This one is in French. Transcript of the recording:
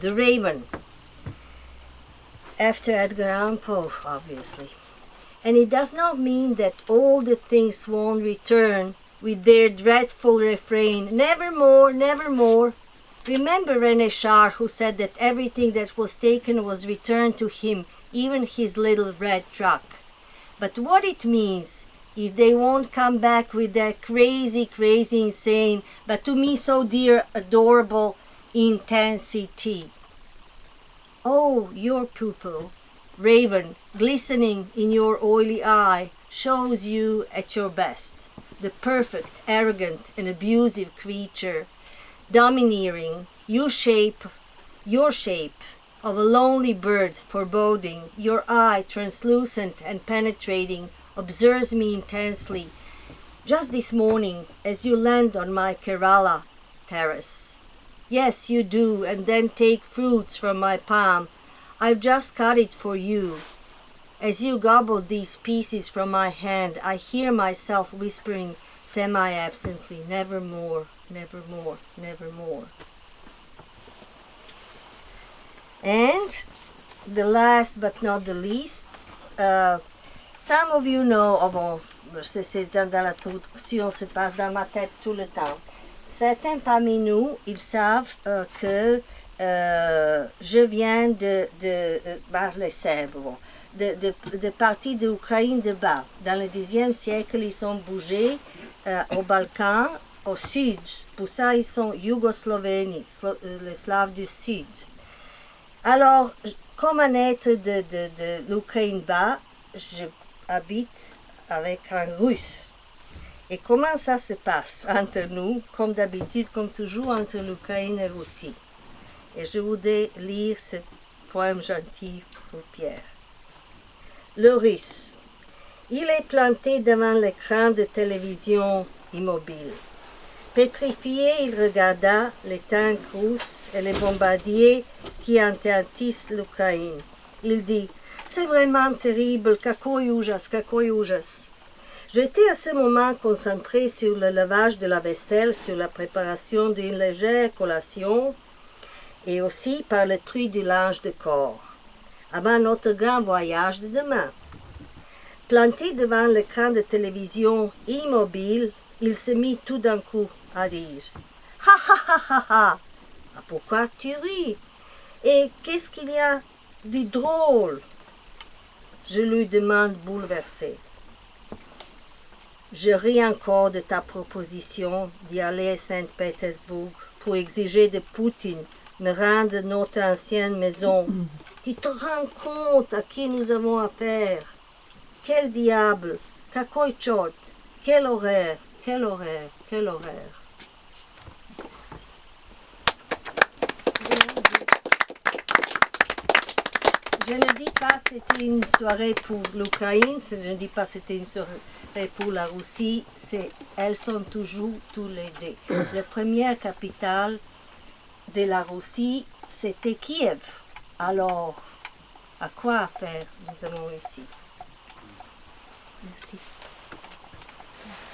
The Raven. After Edgar Allan Poe, obviously. And it does not mean that all the things won't return with their dreadful refrain, nevermore, nevermore. Remember René Char, who said that everything that was taken was returned to him, even his little red truck. But what it means if they won't come back with that crazy, crazy, insane, but to me so dear, adorable intensity. Oh, your pupil, raven, glistening in your oily eye, shows you at your best, the perfect, arrogant, and abusive creature, domineering, you shape, your shape, of a lonely bird foreboding, your eye translucent and penetrating, observes me intensely, just this morning as you land on my Kerala terrace. Yes, you do, and then take fruits from my palm. I've just cut it for you. As you gobble these pieces from my hand, I hear myself whispering semi-absently, nevermore, nevermore, nevermore. And the last but not the least, uh, some of you know, oh bon, c'est dans la traduction, se passe dans ma tête tout le temps. Certains parmi nous, ils savent euh, que euh, je viens de, de euh, bah, de, de, de partie d'Ukraine de bas. Dans le Xe siècle, ils sont bougés euh, au Balkan, au sud. Pour ça, ils sont Yougoslovénie, Slo- euh, les Slaves du sud. Alors, comme un être de, de, de l'Ukraine bas, j'habite avec un russe. Et comment ça se passe entre nous, comme d'habitude, comme toujours entre l'Ukraine et la Russie? Et je voudrais lire ce poème gentil pour Pierre. Le russe. Il est planté devant l'écran de télévision immobile. Pétrifié, il regarda les tanks russes et les bombardiers qui interdisent l'Ukraine. Il dit C'est vraiment terrible, какой ужас, какой ужас. J'étais à ce moment concentré sur le lavage de la vaisselle, sur la préparation d'une légère collation et aussi par le tri du linge de corps, avant notre grand voyage de demain. Planté devant l'écran de télévision immobile, il se mit tout d'un coup à rire. Ha ha ha ha ha Ah, Pourquoi tu ris Et qu'est-ce qu'il y a de drôle Je lui demande bouleversé. Je ris encore de ta proposition d'y aller à Saint-Pétersbourg pour exiger de Poutine me rendre notre ancienne maison. Tu te rends compte à qui nous avons affaire Quel diable Какой черт Quel horreur Quel horreur Quel horreur Pas c'était une soirée pour l'Ukraine, je ne dis pas c'était une soirée pour la Russie, c'est, elles sont toujours tous les deux. La première capitale de la Russie, c'était Kiev. Alors, à quoi faire? Nous avons ici Merci.